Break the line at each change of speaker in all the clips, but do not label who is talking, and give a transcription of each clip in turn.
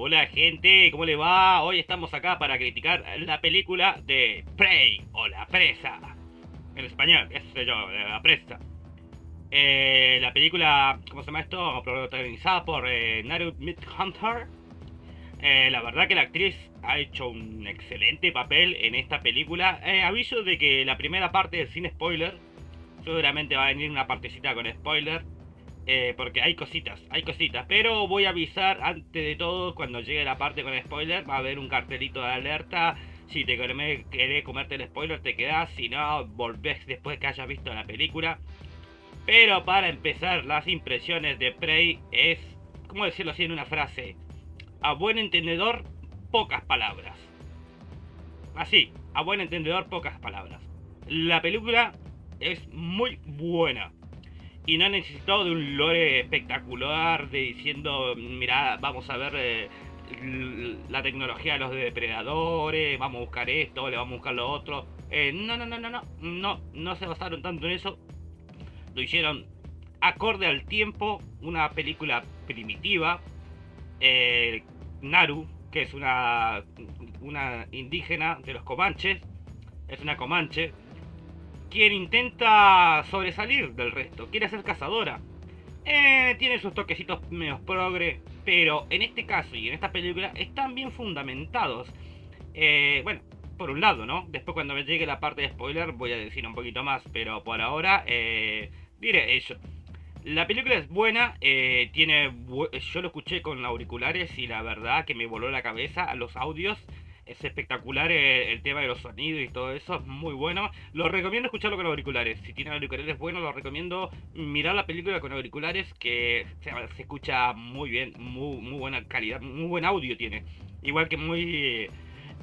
Hola gente, ¿cómo le va? Hoy estamos acá para criticar la película de Prey o La Presa. En español, yo, La Presa. Eh, la película, ¿cómo se llama esto? Protagonizada por eh, Midhunter. Eh, la verdad que la actriz ha hecho un excelente papel en esta película. Eh, aviso de que la primera parte sin spoiler. Seguramente va a venir una partecita con spoiler. Eh, porque hay cositas, hay cositas. Pero voy a avisar antes de todo, cuando llegue la parte con spoiler, va a haber un cartelito de alerta. Si te querés comerte el spoiler, te quedás. Si no, volvés después que hayas visto la película. Pero para empezar, las impresiones de Prey es, ¿cómo decirlo así en una frase? A buen entendedor, pocas palabras. Así, a buen entendedor, pocas palabras. La película es muy buena y no ha necesitado de un lore espectacular de diciendo, mira, vamos a ver eh, la tecnología de los depredadores, vamos a buscar esto, le vamos a buscar lo otro. Eh, no, no, no, no, no, no, no se basaron tanto en eso. Lo hicieron acorde al tiempo, una película primitiva. Eh, Naru, que es una, una indígena de los Comanches, es una Comanche, quien intenta sobresalir del resto, quiere ser cazadora. Eh, tiene sus toquecitos menos progre, pero en este caso y en esta película están bien fundamentados. Eh, bueno, por un lado, ¿no? Después cuando me llegue la parte de spoiler voy a decir un poquito más, pero por ahora eh, diré eso. La película es buena, eh, tiene yo lo escuché con auriculares y la verdad que me voló la cabeza a los audios es espectacular eh, el, tema de los sonidos y todo eso, es muy bueno. Lo recomiendo escucharlo con auriculares. Si tienen auriculares buenos, lo recomiendo mirar la película con auriculares que se, escucha muy bien, muy, muy buena calidad, muy buen audio tiene. Igual que muy...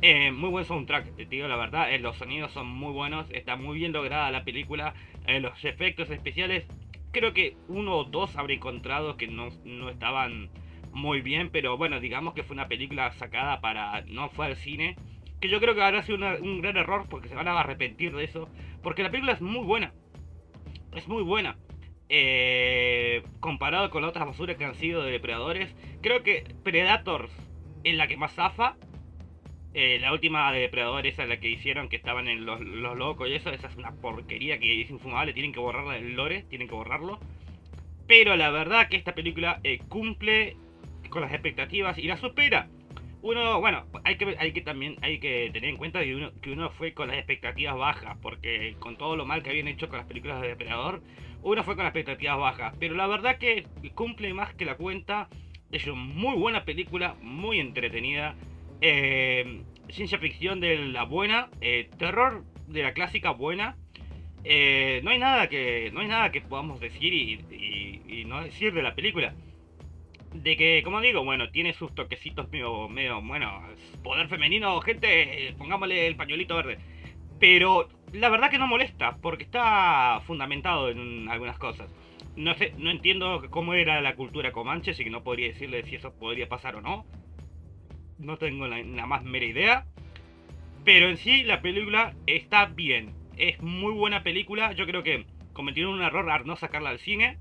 Eh, muy buen soundtrack, te digo la verdad, eh, los sonidos son muy buenos, está muy bien lograda la película, los efectos especiales, creo que uno o dos habré encontrado que no, no estaban muy bien, pero bueno, digamos que fue una película sacada para no fue al cine. Que yo creo que habrá sido un gran error porque se van a arrepentir de eso. Porque la película es muy buena. Es muy buena. Eh, comparado con otras basuras que han sido de depredadores. Creo que Predators es la que más zafa. Eh, la última de Depredador, esa es la que hicieron, que estaban en los, locos y eso, esa es una porquería que es infumable, tienen que borrarla del lore, tienen que borrarlo. Pero la verdad que esta película eh, cumple con las expectativas y la supera. Uno, bueno, hay que, hay que también hay que tener en cuenta que uno, que uno fue con las expectativas bajas, porque con todo lo mal que habían hecho con las películas de Depredador, uno fue con las expectativas bajas. Pero la verdad que cumple más que la cuenta. Es una muy buena película, muy entretenida. Eh, ciencia ficción de la buena, eh, terror de la clásica buena. Eh, no hay nada que no hay nada que podamos decir y no decir de la película de que, como digo, bueno, tiene sus toquecitos medio, medio, bueno, poder femenino, gente, pongámosle el pañuelito verde. Pero la verdad que no molesta, porque está fundamentado en algunas cosas. No sé, no entiendo cómo era la cultura comanche, así que no podría decirle si eso podría pasar o no. No tengo la, más mera idea. Pero en sí, la película está bien. Es muy buena película. Yo creo que cometieron un error al no sacarla al cine.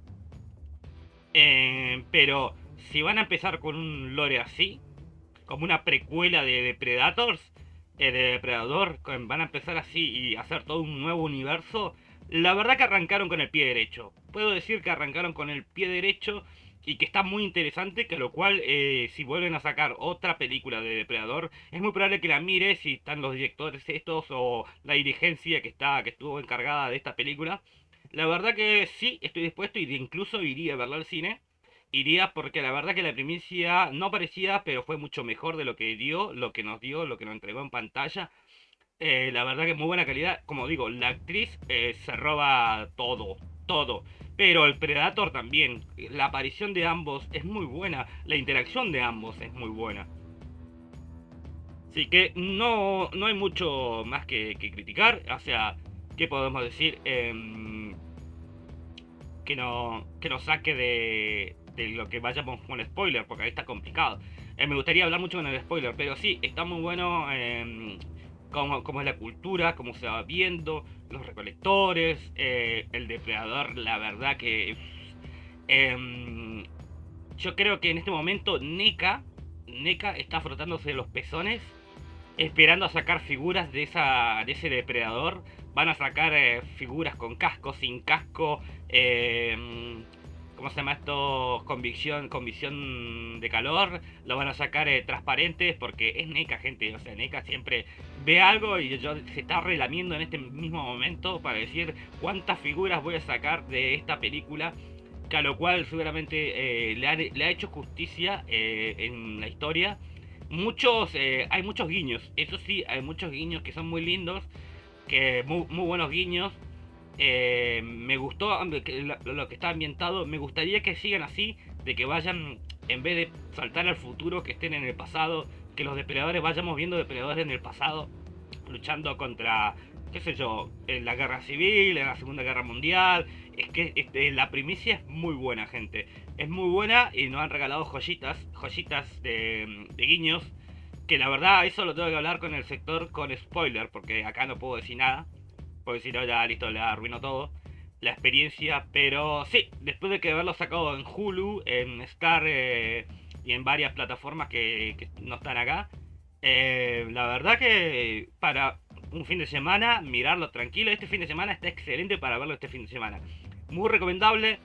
Eh, pero si van a empezar con un lore así, como una precuela de Depredadors, eh, de Depredador, van a empezar así y hacer todo un nuevo universo, la verdad que arrancaron con el pie derecho. Puedo decir que arrancaron con el pie derecho y que está muy interesante, que lo cual eh, si vuelven a sacar otra película de Depredador, es muy probable que la mire si están los directores estos o la dirigencia que está que estuvo encargada de esta película. La verdad que sí, estoy dispuesto y incluso iría a verla al cine iría porque la verdad que la primicia no parecía, pero fue mucho mejor de lo que dio, lo que nos dio, lo que nos entregó en pantalla. Eh, la verdad que muy buena calidad. Como digo, la actriz eh, se roba todo, todo. Pero el Predator también. La aparición de ambos es muy buena. La interacción de ambos es muy buena. Así que no, no hay mucho más que, criticar. O sea, ¿qué podemos decir? Em, que, no, que nos saque de, de lo que vayamos con el spoiler, porque ahí está complicado. Eh, me gustaría hablar mucho con el spoiler, pero sí, está muy bueno eh, cómo, es la cultura, cómo se va viendo, los recolectores, eh, el depredador, la verdad que... Em, yo creo que en este momento NECA, NECA está frotándose los pezones esperando a sacar figuras de, esa, de ese depredador. Van a sacar eh, figuras con casco, sin casco, eh, ¿cómo se llama esto? Con visión, con visión de calor. Lo van a sacar eh, transparentes porque es NECA, gente. O sea, NECA siempre ve algo y yo, se está relamiendo en este mismo momento para decir cuántas figuras voy a sacar de esta película. Que a lo cual seguramente le ha, le, ha, hecho justicia en la historia muchos, eh, hay muchos guiños, eso sí, hay muchos guiños que son muy lindos, que muy buenos guiños. Eh, me gustó lo, que está ambientado, me gustaría que sigan así, de que vayan, en vez de saltar al futuro, que estén en el pasado, que los depredadores vayamos viendo depredadores en el pasado, luchando contra, qué sé yo, en la guerra civil, en la Segunda Guerra Mundial. Es que este, la primicia es muy buena, gente es muy buena y nos han regalado joyitas, joyitas de, guiños. Que la verdad, eso lo tengo que hablar con el sector con spoiler, porque acá no puedo decir nada. Porque si no, ya listo, le arruino todo. La experiencia, pero sí, después de que haberlo sacado en Hulu, en Star eh, y en varias plataformas que, no están acá, eh, la verdad que para un fin de semana, mirarlo tranquilo. Este fin de semana está excelente para verlo este fin de semana. Muy recomendable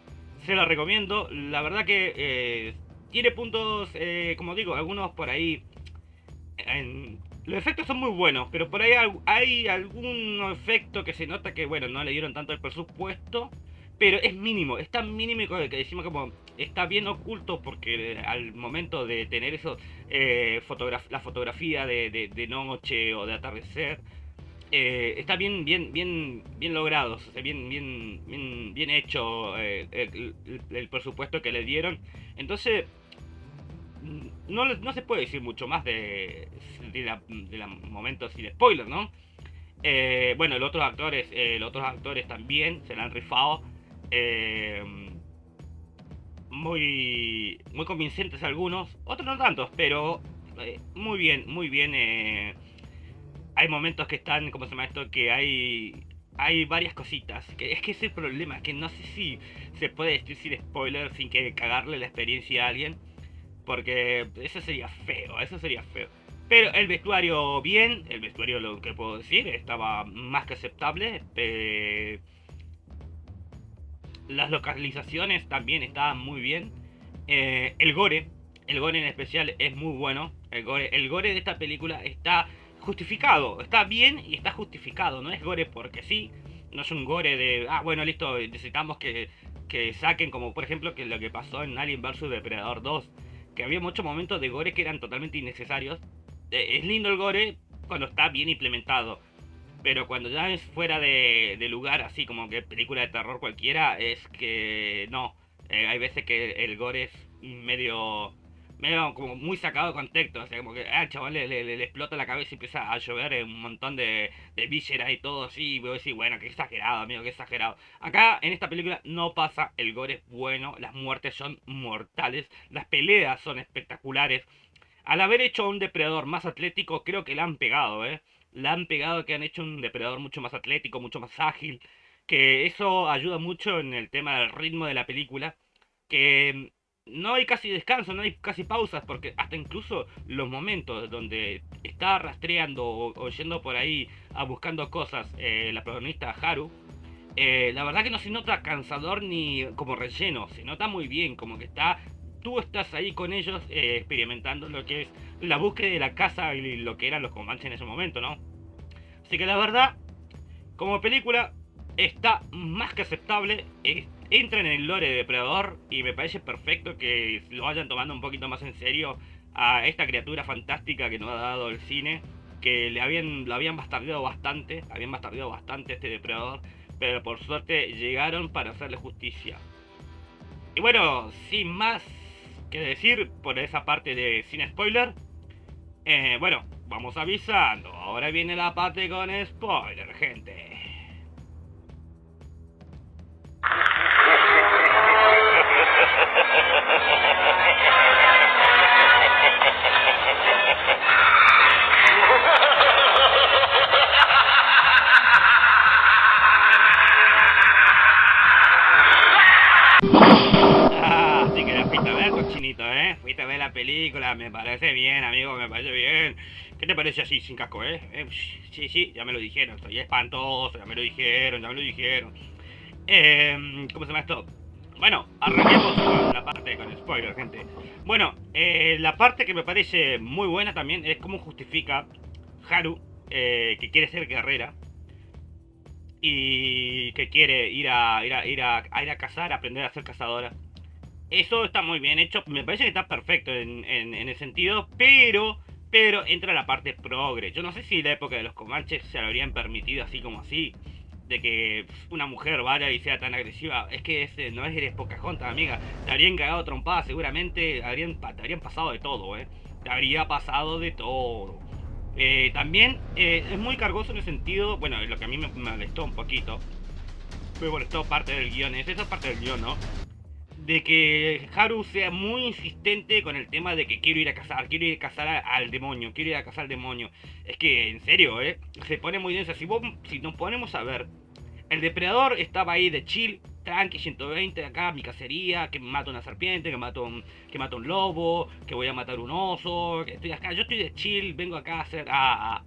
se la recomiendo. La verdad que eh, tiene puntos, como digo, algunos por ahí. Los efectos son muy buenos, pero por ahí hay algún efecto que se nota que, bueno, no le dieron tanto el presupuesto. Pero es mínimo, es tan mínimo que decimos como está bien oculto porque al momento de tener eso, eh, la fotografía de, de noche o de atardecer, eh, está bien, bien, bien, bien logrado, bien, bien, bien, bien hecho eh, el, presupuesto que le dieron. Entonces, no, no se puede decir mucho más de, de, la, de momento sin spoiler, ¿no? Eh, bueno, los otros actores, los otros actores también se la han rifado. muy, muy convincentes algunos, otros no tantos, pero muy bien, muy bien hay momentos que están, ¿cómo se llama esto? Que hay hay varias cositas. Que es que problema, que no sé si se puede decir sin spoiler, sin que cagarle la experiencia a alguien. Porque eso sería feo, eso sería feo. Pero el vestuario bien, el vestuario lo que puedo decir, estaba más que aceptable. Eh, las localizaciones también estaban muy bien. Eh, el gore, el gore en especial es muy bueno. El gore, el gore de esta película está justificado. Está bien y está justificado. No es gore porque sí. No es un gore de, ah, bueno, listo, necesitamos que, que saquen, como por ejemplo que lo que pasó en Alien vs Depredador 2. Que había muchos momentos de gore que eran totalmente innecesarios. Eh, es lindo el gore cuando está bien implementado. Pero cuando ya es fuera de, lugar, así como que película de terror cualquiera, es que no. Eh, hay veces que el gore es medio medio como muy sacado de contexto, o sea, como que ah, chaval le, le, explota la cabeza y empieza a llover un montón de, de vísceras y todo así, y voy a decir, bueno, qué exagerado, amigo, qué exagerado. Acá, en esta película, no pasa, el gore es bueno, las muertes son mortales, las peleas son espectaculares. Al haber hecho un depredador más atlético, creo que la han pegado, ¿eh? La han pegado que han hecho un depredador mucho más atlético, mucho más ágil, que eso ayuda mucho en el tema del ritmo de la película, que no hay casi descanso, no hay casi pausas, porque hasta incluso los momentos donde está rastreando o, yendo por ahí a buscando cosas eh, la protagonista Haru, eh, la verdad que no se nota cansador ni como relleno, se nota muy bien, como que está, tú estás ahí con ellos eh, experimentando lo que es la búsqueda de la casa y lo que eran los comanches en ese momento, ¿no? Así que la verdad, como película, está más que aceptable entran en el lore de Depredador y me parece perfecto que lo vayan tomando un poquito más en serio a esta criatura fantástica que nos ha dado el cine, que le habían, lo habían bastardeado bastante, habían bastardeado bastante este Depredador, pero por suerte llegaron para hacerle justicia. Y bueno, sin más que decir por esa parte de sin spoiler, eh, bueno, vamos avisando, ahora viene la parte con spoiler, gente. Me parece bien, amigo, me parece bien. ¿Qué te parece así, sin casco, eh? eh sí, sí, ya me lo dijeron, soy espantoso, ya me lo dijeron, ya me lo dijeron. Eh, ¿Cómo se llama esto? Bueno, arranquemos la parte con spoiler, gente. Bueno, eh, la parte que me parece muy buena también es cómo justifica Haru, eh, que quiere ser guerrera, y que quiere ir a ir a, ir a, ir a cazar, aprender a ser cazadora. Eso está muy bien hecho, me parece que está perfecto en, en, en el sentido, pero pero entra la parte progre. Yo no sé si la época de los comanches se lo habrían permitido así como así. De que una mujer vaya y sea tan agresiva. Es que ese no es eres Pocahontas, amiga. Te habrían cagado trompada seguramente. Habrían, te habrían pasado de todo, eh. Te habría pasado de todo. Eh, también eh, es muy cargoso en el sentido, bueno, lo que a mí me molestó un poquito, me molestó parte del guion, es esa parte del guion, ¿no? De que Haru sea muy insistente con el tema de que quiero ir a cazar, quiero ir a cazar al demonio, quiero ir a cazar al demonio. Es que, en serio, ¿eh? Se pone muy denso. Si, vos, si nos ponemos a ver, el depredador estaba ahí de chill, tranqui 120 acá, mi cacería, que mato una serpiente, que mato un, que mato un lobo, que voy a matar un oso, que estoy acá, yo estoy de chill, vengo acá a hacer a,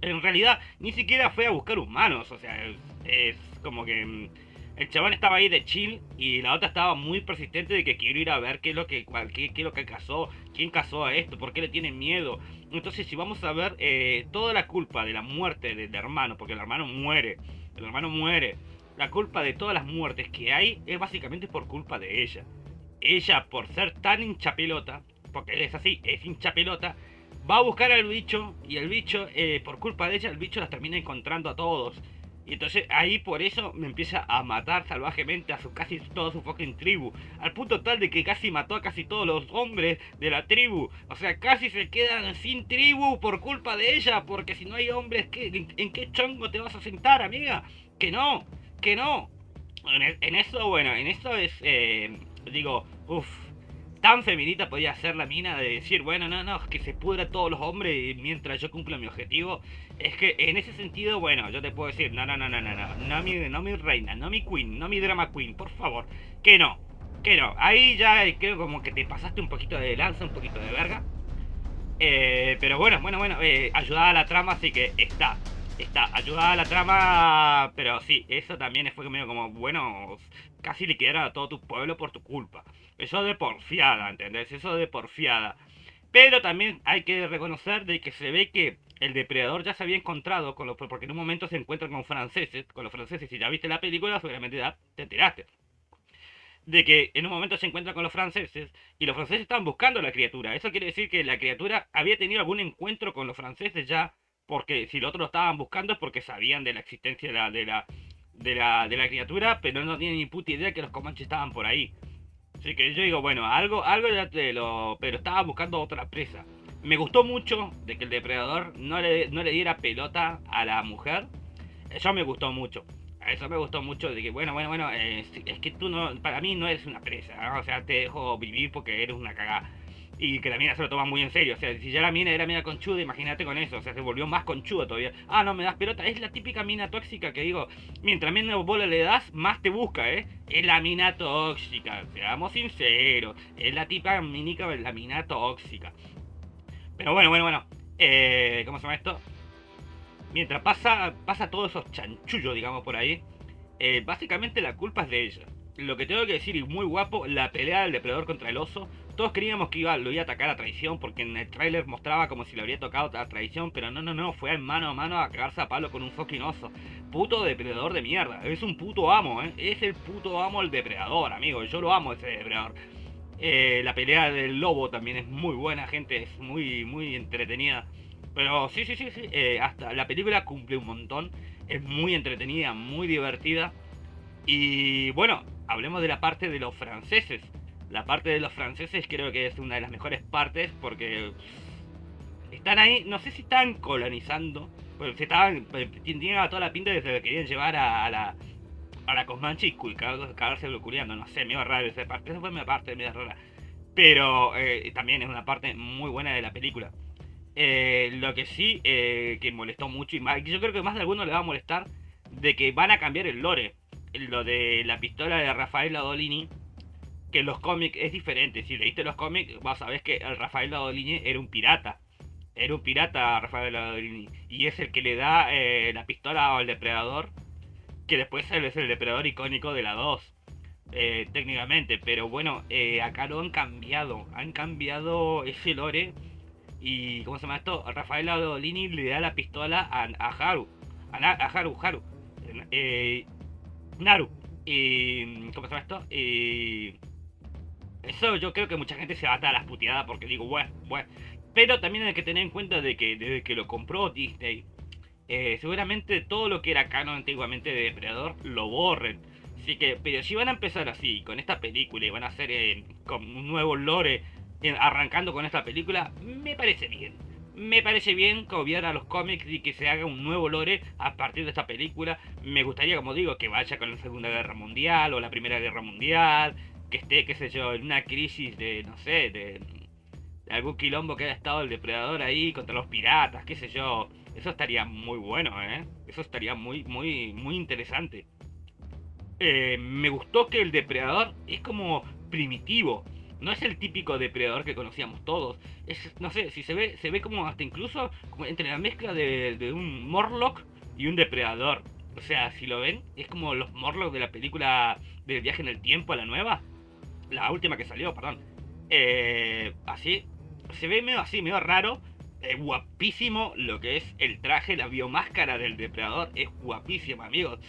en realidad ni siquiera fue a buscar humanos, o sea, es, como que mm, el chabón estaba ahí de chill y la otra estaba muy persistente de que quiero ir a ver qué es lo que qué, es lo que cazó, quién cazó a esto, por qué le tienen miedo. Entonces, si vamos a ver eh, toda la culpa de la muerte del hermano, porque el hermano muere, el hermano muere, la culpa de todas las muertes que hay es básicamente por culpa de ella. Ella, por ser tan hincha pelota, porque es así, es hincha pelota, va a buscar al bicho y el bicho, eh, por culpa de ella, el bicho las termina encontrando a todos. Y entonces ahí por eso me empieza a matar salvajemente a su casi toda su fucking tribu. Al punto tal de que casi mató a casi todos los hombres de la tribu. O sea, casi se quedan sin tribu por culpa de ella. Porque si no hay hombres, ¿qué, ¿en qué chongo te vas a sentar, amiga? Que no que no. En, eso, bueno, en eso es, eh, digo, uff, tan feminista podía ser la mina de decir, bueno, no, no, que se pudra todos los hombres mientras yo cumplo mi objetivo. Es que en ese sentido, bueno, yo te puedo decir, no, no, no, no, no, no, no mi, no mi reina, no mi queen, no mi drama queen, por favor, que no, que no. Ahí ya creo como que te pasaste un poquito de lanza, un poquito de verga. Eh, pero bueno, bueno, bueno, eh, ayudada a la trama, así que está está a la trama, pero sí, eso también fue medio como, bueno, casi liquidar a todo tu pueblo por tu culpa. Eso de porfiada, ¿entendés? Eso de porfiada. Pero también hay que reconocer de que se ve que el depredador ya se había encontrado con los porque en un momento se encuentra con franceses, con los franceses, si ya viste la película, seguramente te enteraste. De que en un momento se encuentra con los franceses y los franceses estaban buscando a la criatura. Eso quiere decir que la criatura había tenido algún encuentro con los franceses ya porque si los otros lo estaban buscando es porque sabían de la existencia de la, de la, de la, de la criatura, pero no tienen ni puta idea que los comanches estaban por ahí. Así que yo digo, bueno, algo, algo ya te lo... Pero estaba buscando otra presa. Me gustó mucho de que el depredador no le, no le diera pelota a la mujer. Eso me gustó mucho. Eso me gustó mucho de que, bueno, bueno, bueno, es, que tú no, para mí no eres una presa, o sea, te dejo vivir porque eres una cagada y que la mina se lo toma muy en serio. O sea, si ya la mina era mina conchuda, imagínate con eso. O sea, se volvió más conchuda todavía. Ah, no me das pelota. Es la típica mina tóxica que digo, mientras menos bola le das, más te busca, ¿eh? Es la mina tóxica. Seamos sinceros. Es la típica minica, la mina tóxica. Pero bueno, bueno, bueno. Eh, ¿Cómo se llama esto? Mientras pasa, pasa todos esos chanchullos, digamos, por ahí. Eh, básicamente la culpa es de ella. Lo que tengo que decir, y muy guapo, la pelea del depredador contra el oso todos creíamos que iba, lo iba a atacar a traición porque en el tráiler mostraba como si le habría tocado a traición, pero no, no, no, fue mano a mano a cagarse a palo con un fucking. Puto depredador de mierda, es un puto amo, ¿eh? Es el puto amo el depredador, amigo, yo lo amo ese depredador. Eh, la pelea del lobo también es muy buena, gente, es muy, muy entretenida. Pero sí, sí, sí, sí, eh, hasta la película cumple un montón, es muy entretenida, muy divertida. Y bueno, hablemos de la parte de los franceses la parte de los franceses creo que es una de las mejores partes porque están ahí, no sé si están colonizando, pero se estaban, tenían toda la pinta de que se querían llevar a, la a la y cagarse culiando, no sé, me iba raro esa parte, esa fue mi parte medio rara. Pero eh, también es una parte muy buena de la película. Eh, lo que sí eh, que molestó mucho, y yo creo que más de alguno le va a molestar, de que van a cambiar el lore. Lo de la pistola de Rafael Adolini que los cómics es diferente. Si leíste los cómics, vas a ver que el Rafael Ladolini era un pirata. Era un pirata Rafael Ladolini. Y es el que le da eh, la pistola al depredador. Que después es el depredador icónico de la 2. Eh, técnicamente. Pero bueno, eh, acá lo han cambiado. Han cambiado ese lore. Y, ¿cómo se llama esto? Rafael Ladolini le da la pistola a, Haru. A, a Haru, Haru. Naru. Y, ¿Cómo se llama esto? Y eso yo creo que mucha gente se va a dar a las puteadas porque digo, bueno, bueno. Pero también hay que tener en cuenta de que desde que lo compró Disney, eh, seguramente todo lo que era canon antiguamente de Depredador lo borren. Así que, pero si van a empezar así, con esta película, y van a hacer eh, un nuevo lore, eh, arrancando con esta película, me parece bien. Me parece bien copiar a los cómics y que se haga un nuevo lore a partir de esta película. Me gustaría, como digo, que vaya con la Segunda Guerra Mundial o la Primera Guerra Mundial que esté, qué sé yo, en una crisis de, no sé, de, algún quilombo que haya estado el depredador ahí contra los piratas, qué sé yo. Eso estaría muy bueno, ¿eh? Eso estaría muy, muy, muy interesante. Eh, me gustó que el depredador es como primitivo. No es el típico depredador que conocíamos todos. Es, no sé, si se ve, se ve como hasta incluso como entre la mezcla de, de un Morlock y un depredador. O sea, si lo ven, es como los Morlocks de la película del viaje en el tiempo a la nueva la última que salió, perdón. Eh, así, se ve medio así, medio raro. Guapísimo lo que es el traje, la biomáscara del depredador. Es guapísimo, amigos.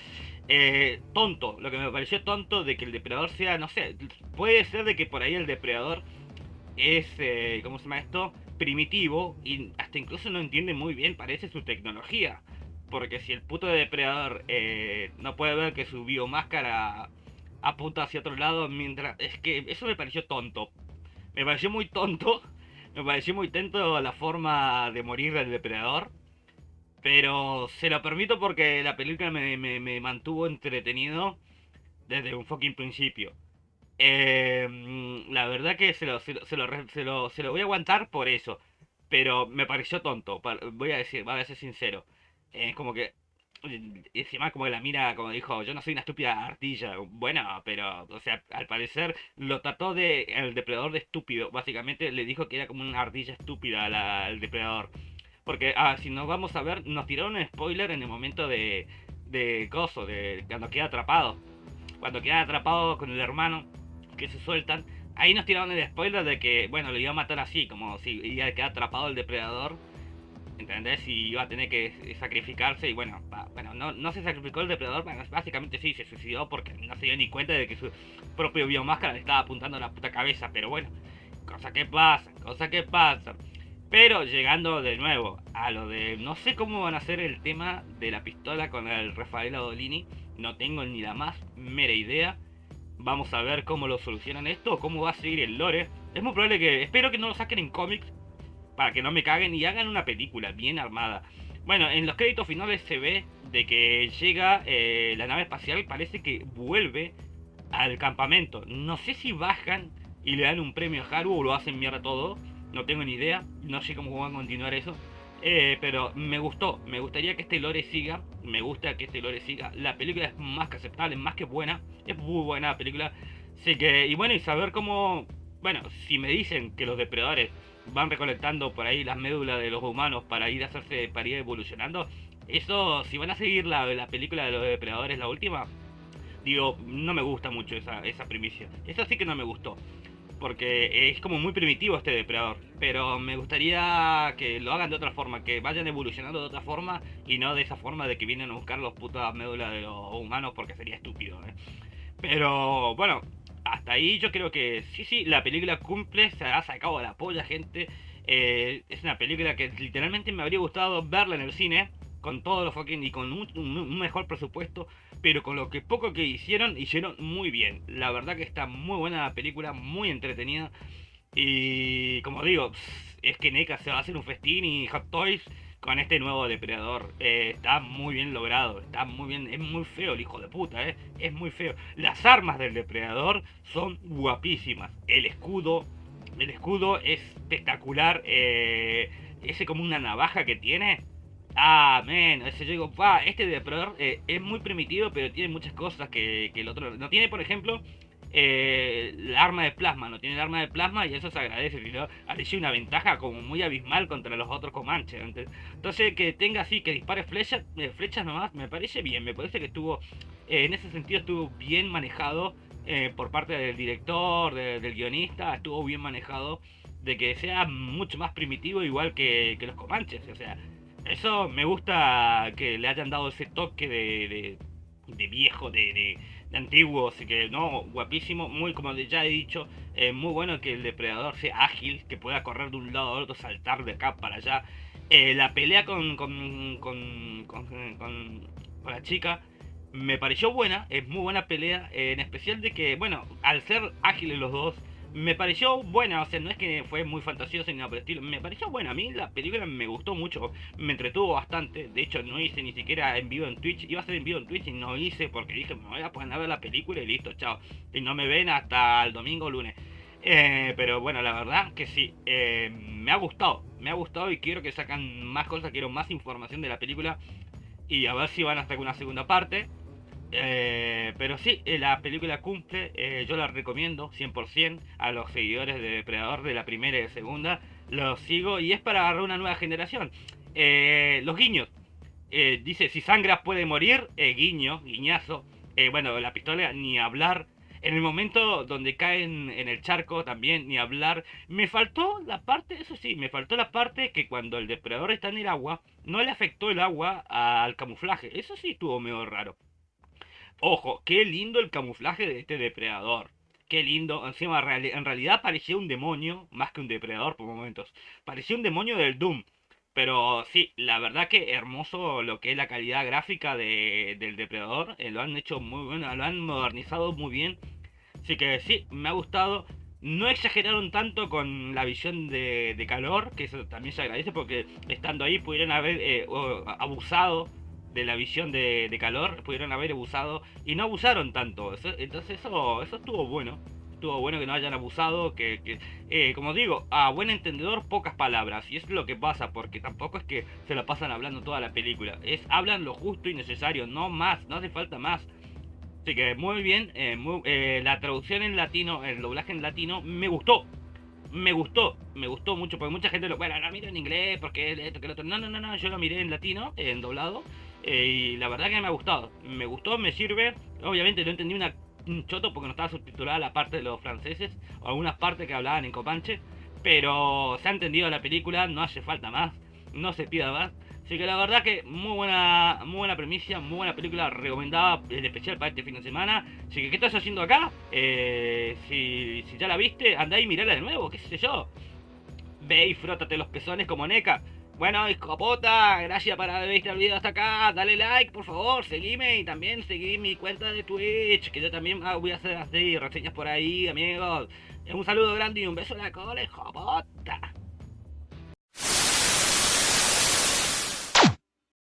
Eh, tonto, lo que me pareció tonto de que el depredador sea, no sé, puede ser de que por ahí el depredador es, eh, ¿cómo se llama esto? Primitivo y hasta incluso no entiende muy bien, parece su tecnología. Porque si el puto depredador eh, no puede ver que su biomáscara apunta hacia otro lado mientras... Es que eso me pareció tonto. Me pareció muy tonto. Me pareció muy tonto la forma de morir del depredador. Pero se lo permito porque la película me, mantuvo entretenido desde un fucking principio. Eh, la verdad que se lo, se, lo, se, lo, se lo voy a aguantar por eso. Pero me pareció tonto. Voy a decir, voy a ser sincero. Es como que encima como la mira, como dijo, yo no soy una estúpida artilla. Bueno, pero, o sea, al parecer lo trató de el depredador de estúpido. Básicamente le dijo que era como una ardilla estúpida al depredador. Porque, ah, si nos vamos a ver, nos tiraron un spoiler en el momento de, de coso, de cuando queda atrapado. Cuando queda atrapado con el hermano, que se sueltan. Ahí nos tiraron el spoiler de que, bueno, lo iba a matar así, como si iba a quedar atrapado el depredador ¿entendés? Y iba a tener que sacrificarse y bueno, bueno no, no se sacrificó el depredador, básicamente sí, se suicidó porque no se dio ni cuenta de que su propio biomáscara le estaba apuntando a la puta cabeza, pero bueno, cosa que pasa, cosa que pasa. Pero llegando de nuevo a lo de, no sé cómo van a hacer el tema de la pistola con el Rafael Adolini, no tengo ni la más mera idea. Vamos a ver cómo lo solucionan esto, cómo va a seguir el lore. Es muy probable que, espero que no lo saquen en cómics, para que no me caguen y hagan una película bien armada. Bueno, en los créditos finales se ve de que llega eh, la nave espacial, parece que vuelve al campamento. No sé si bajan y le dan un premio a Haru o lo hacen mierda todo. No tengo ni idea, no sé cómo van a continuar eso. Eh, pero me gustó, me gustaría que este lore siga, me gusta que este lore siga. La película es más que aceptable, más que buena, es muy buena la película. Así que, y bueno, y saber cómo, bueno, si me dicen que los depredadores van recolectando por ahí las médulas de los humanos para ir a hacerse, para ir evolucionando. Eso, si van a seguir la, la película de los depredadores, la última, digo, no me gusta mucho esa, esa primicia. Eso sí que no me gustó. Porque es como muy primitivo este depredador. Pero me gustaría que lo hagan de otra forma. Que vayan evolucionando de otra forma. Y no de esa forma de que vienen a buscar los putas médulas de los humanos. Porque sería estúpido. ¿eh? Pero bueno, hasta ahí yo creo que sí, sí, la película cumple, se ha sacado la polla, gente. Eh, es una película que literalmente me habría gustado verla en el cine, con todos los fucking y con un, mejor presupuesto, pero con lo que poco que hicieron, hicieron muy bien. La verdad que está muy buena la película, muy entretenida. Y como digo, es que NECA se va a hacer un festín y Hot Toys con este nuevo depredador. Eh, está muy bien logrado, está muy bien, es muy feo el hijo de puta, eh, es muy feo. Las armas del depredador son guapísimas. El escudo, el escudo es espectacular. Eh, ese como una navaja que tiene. Ah, men, ese yo digo, este depredador es muy primitivo, pero tiene muchas cosas que el otro no tiene. Por ejemplo, eh, el arma de plasma, no tiene el arma de plasma y eso se agradece, sino parece una ventaja como muy abismal contra los otros Comanches. Entonces que tenga así, que dispare flechas, eh, flechas nomás, me parece bien, me parece que estuvo, eh, en ese sentido estuvo bien manejado por parte del director, del guionista, estuvo bien manejado de que sea mucho más primitivo igual que, los Comanches, o sea, eso me gusta que le hayan dado ese toque de, de, viejo, de antiguo, así que no, guapísimo, muy como ya he dicho, eh, muy bueno que el depredador sea ágil, que pueda correr de un lado a otro, saltar de acá para allá. Eh, la pelea con con, con, con, la chica me pareció buena, es muy buena pelea, en especial de que, bueno, al ser ágiles los dos, me pareció buena, o sea, no es que fue muy fantasiosa ni nada por el estilo, me pareció buena, a mí la película me gustó mucho, me entretuvo bastante, de hecho no hice ni siquiera en vivo en Twitch, iba a ser en vivo en Twitch y no hice porque dije, me voy a poner a ver la película y listo, chao, y no me ven hasta el domingo o lunes. Eh, pero bueno, la verdad que sí, eh, me ha gustado, me ha gustado y quiero que sacan más cosas, quiero más información de la película y a ver si van a sacar una segunda parte. Eh, pero sí, eh, la película cumple, eh, yo la recomiendo 100% a los seguidores de Depredador de la primera y de segunda, los sigo y es para agarrar una nueva generación. los guiños, dice, si sangras puede morir, guiño, guiñazo, bueno, la pistola ni hablar. En el momento donde caen en el charco también, ni hablar. Me faltó la parte, eso sí, me faltó la parte que cuando el depredador está en el agua, no le afectó el agua al camuflaje. Eso sí estuvo medio raro. Ojo, qué lindo el camuflaje de este depredador. Qué lindo. Encima, en realidad parecía un demonio, más que un depredador por momentos. Parecía un demonio del Doom. Pero sí, la verdad que hermoso lo que es la calidad gráfica del depredador. Eh, lo han hecho muy bueno, lo han modernizado muy bien. Así que sí, me ha gustado. No exageraron tanto con la visión de, calor, que eso también se agradece porque estando ahí pudieron haber eh, abusado de la visión de, calor pudieron haber abusado y no abusaron tanto. entonces eso, eso estuvo bueno. Estuvo bueno que no hayan abusado, que, eh, como digo, a buen entendedor pocas palabras. Y es lo que pasa, porque tampoco es que se la pasan hablando toda la película. Es hablan lo justo y necesario, no más, no hace falta más. Así que muy bien, eh, eh, la traducción en latino, el doblaje en latino, me gustó me gustó, me gustó mucho, porque mucha gente lo, bueno, no mira en inglés, porque esto, que lo otro. No, no, no, no, yo lo miré en latino, en doblado, eh, y la verdad que me ha gustado. Me gustó, me sirve. Obviamente no entendí una, un choto porque no estaba subtitulada la parte de los franceses, o algunas partes que hablaban en copanche, pero se ha entendido la película, no hace falta más, no se pida más. Así que la verdad que muy buena, muy buena premisa, muy buena película, recomendada en especial para este fin de semana. Así que, ¿qué estás haciendo acá? Eh, si, si ya la viste, anda y mirala de nuevo, qué sé yo. Ve y frótate los pezones como Neca. Bueno, escopota, gracias por haber visto el video hasta acá. Dale like, por favor, seguime y también seguí mi cuenta de Twitch, que yo también ah, voy a hacer así reseñas por ahí, amigos. Un saludo grande y un beso en la cola, escopota.